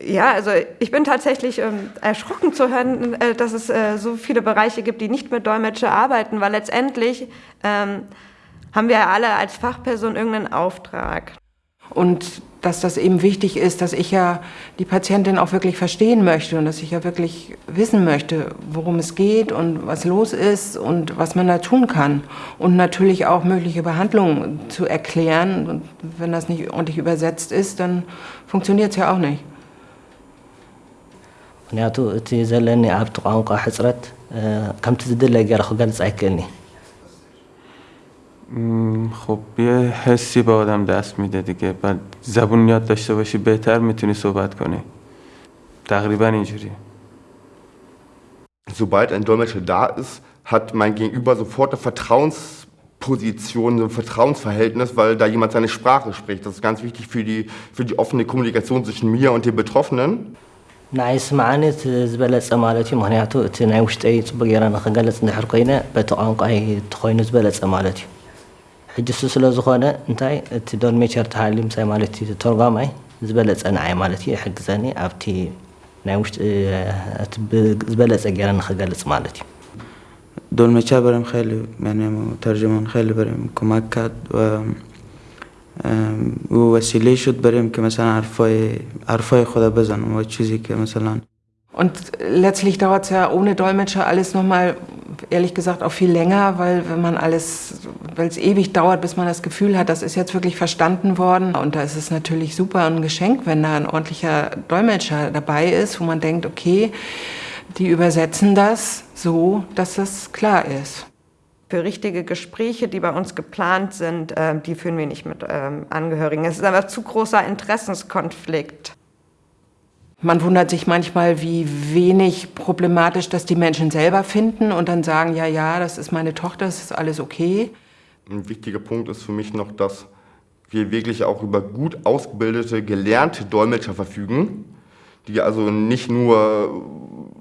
Ja, also ich bin tatsächlich ähm, erschrocken zu hören, äh, dass es äh, so viele Bereiche gibt, die nicht mit Dolmetscher arbeiten, weil letztendlich ähm, haben wir alle als Fachperson irgendeinen Auftrag. Und dass das eben wichtig ist, dass ich ja die Patientin auch wirklich verstehen möchte und dass ich ja wirklich wissen möchte, worum es geht und was los ist und was man da tun kann. Und natürlich auch mögliche Behandlungen zu erklären. Und wenn das nicht ordentlich übersetzt ist, dann funktioniert es ja auch nicht. ምክንያቱ እቲ ዘለኒ ኣብቲ ቋንቋ ሕፅረት ከምቲ ዝድለ ገይረ ክገልፅ ኣይክእልኒ خب یه حسی به آدم دست میده دیگه بعد زبون یاد داشته باشی بهتر میتونی صحبت کنی تقریبا اینجوری Sobald ein Dolmetscher da ist, hat mein Gegenüber sofort eine Vertrauensposition, ein Vertrauensverhältnis, weil da jemand seine Sprache spricht. Das ist ganz wichtig für die, für die offene Kommunikation zwischen mir und den Betroffenen. ንዓይ ስምዓኒ እቲ ዝበለፀ ማለት እዩ ምክንያቱ እቲ ናይ ውሽጠይ ፅቡቅ ጌራ ንክገለፅ እንድሕር ኮይነ በቲ ቋንቋይ እተኮይኑ ዝበለፀ ማለት እዩ ሕጂ ሱ ስለዝኾነ እንታይ እቲ ዶንሜቸር ተሃልዩ ምሳይ ማለት እዩ ተርጓማይ ዝበለፀ ንዓይ ማለት እዩ ይሕግዘኒ ኣብቲ ናይ ውሽጢ እቲ ዝበለፀ ጌረ ንክገልፅ ማለት እዩ ዶልሜቻ በረም ኸይል ተርጅሞን ኸይል በረም ኩማካት و او وسیله شد بریم که مثلا حرفای حرفای خدا بزنم و چیزی که مثلا Und letztlich dauert es ja ohne Dolmetscher alles nochmal, ehrlich gesagt, auch viel länger, weil wenn man alles, weil es ewig dauert, bis man das Gefühl hat, das ist jetzt wirklich verstanden worden. Und da ist es natürlich super ein Geschenk, wenn da ein ordentlicher Dolmetscher dabei ist, wo man denkt, okay, die übersetzen das so, dass es klar ist. Für richtige Gespräche, die bei uns geplant sind, äh, die führen wir nicht mit ähm, Angehörigen. Es ist aber zu großer Interessenskonflikt. Man wundert sich manchmal, wie wenig problematisch das die Menschen selber finden und dann sagen, ja, ja, das ist meine Tochter, das ist alles okay. Ein wichtiger Punkt ist für mich noch, dass wir wirklich auch über gut ausgebildete, gelernte Dolmetscher verfügen, die also nicht nur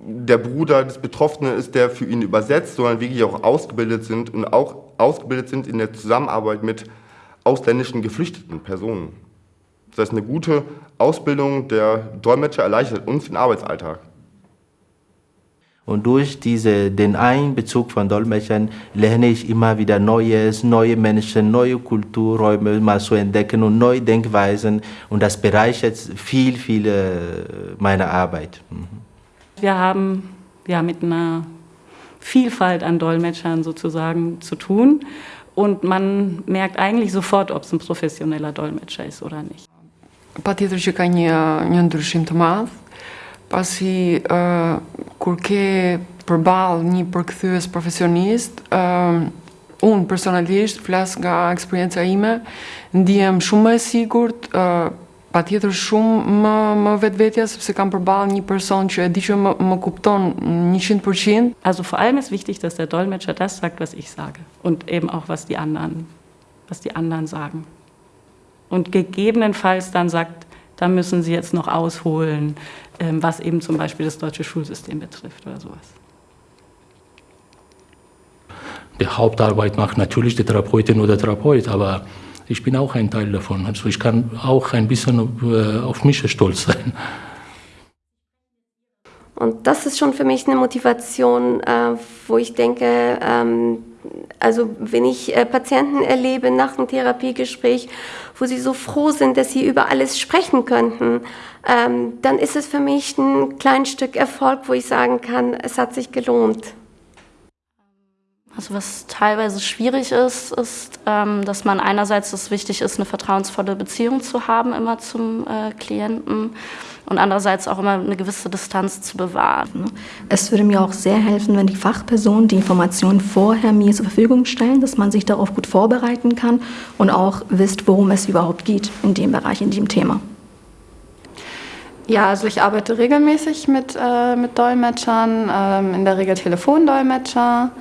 der Bruder des Betroffenen ist, der für ihn übersetzt, sondern wirklich auch ausgebildet sind und auch ausgebildet sind in der Zusammenarbeit mit ausländischen geflüchteten Personen. Das heißt, eine gute Ausbildung der Dolmetscher erleichtert uns den Arbeitsalltag. Und durch diese, den Einbezug von Dolmetschern lerne ich immer wieder Neues, neue Menschen, neue Kulturräume mal zu entdecken und neue Denkweisen. Und das bereichert viel, viel meine Arbeit. Wir haben ja mit einer Vielfalt an Dolmetschern sozusagen zu tun. Und man merkt eigentlich sofort, ob es ein professioneller Dolmetscher ist oder nicht. Patjetër që ka një, një ndryshim të madh, pasi uh, kur ke përball një përkthyes profesionist, uh, unë personalisht flas nga eksperienca ime, ndihem shumë më e sigurt, uh, patjetër shumë më, më vetvetja sepse kam përball një person që e di që më, më kupton 100%. Also vor allem ist wichtig, dass der Dolmetscher das sagt, was ich sage und eben auch was die anderen, was die anderen sagen. Und gegebenenfalls dann sagt, da müssen Sie jetzt noch ausholen, was eben zum Beispiel das deutsche Schulsystem betrifft oder sowas. Die Hauptarbeit macht natürlich die Therapeutin oder Therapeut, aber ich bin auch ein Teil davon. Also ich kann auch ein bisschen auf mich stolz sein. Und das ist schon für mich eine Motivation, wo ich denke, also wenn ich Patienten erlebe nach einem Therapiegespräch, wo sie so froh sind, dass sie über alles sprechen könnten, dann ist es für mich ein kleines Stück Erfolg, wo ich sagen kann, es hat sich gelohnt. Also was teilweise schwierig ist, ist, dass man einerseits es wichtig ist, eine vertrauensvolle Beziehung zu haben immer zum Klienten und andererseits auch immer eine gewisse Distanz zu bewahren. Es würde mir auch sehr helfen, wenn die Fachpersonen die Informationen vorher mir zur Verfügung stellen, dass man sich darauf gut vorbereiten kann und auch wisst, worum es überhaupt geht in dem Bereich, in dem Thema. Ja, also ich arbeite regelmäßig mit, äh, mit Dolmetschern, ähm, in der Regel Telefondolmetscher.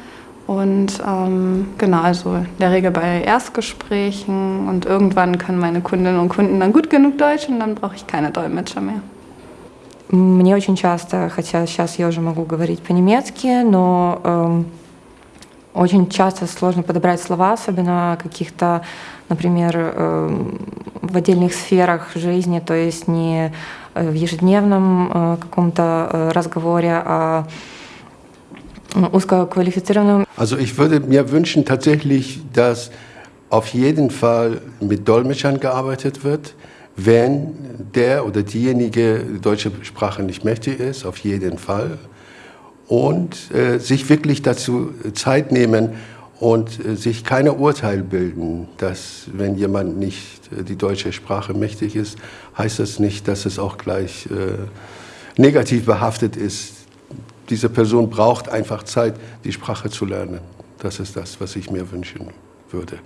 Und ähm, genau, also in der Regel bei Erstgesprächen und irgendwann können meine Kundinnen und Kunden dann gut genug Deutsch und dann brauche ich keine Dolmetscher mehr. Мне очень часто, хотя сейчас я уже могу говорить по-немецки, но э, очень часто сложно подобрать слова, особенно каких-то, например, э, в отдельных сферах жизни, то есть не в ежедневном каком-то разговоре, а узкоквалифицированном. Also ich würde mir wünschen tatsächlich, dass auf jeden Fall mit Dolmetschern gearbeitet wird, wenn der oder diejenige deutsche Sprache nicht mächtig ist, auf jeden Fall. Und äh, sich wirklich dazu Zeit nehmen und äh, sich keine Urteil bilden, dass wenn jemand nicht äh, die deutsche Sprache mächtig ist, heißt das nicht, dass es auch gleich äh, negativ behaftet ist. diese Person braucht einfach Zeit, die Sprache zu lernen. Das ist das, was ich mir wünschen würde.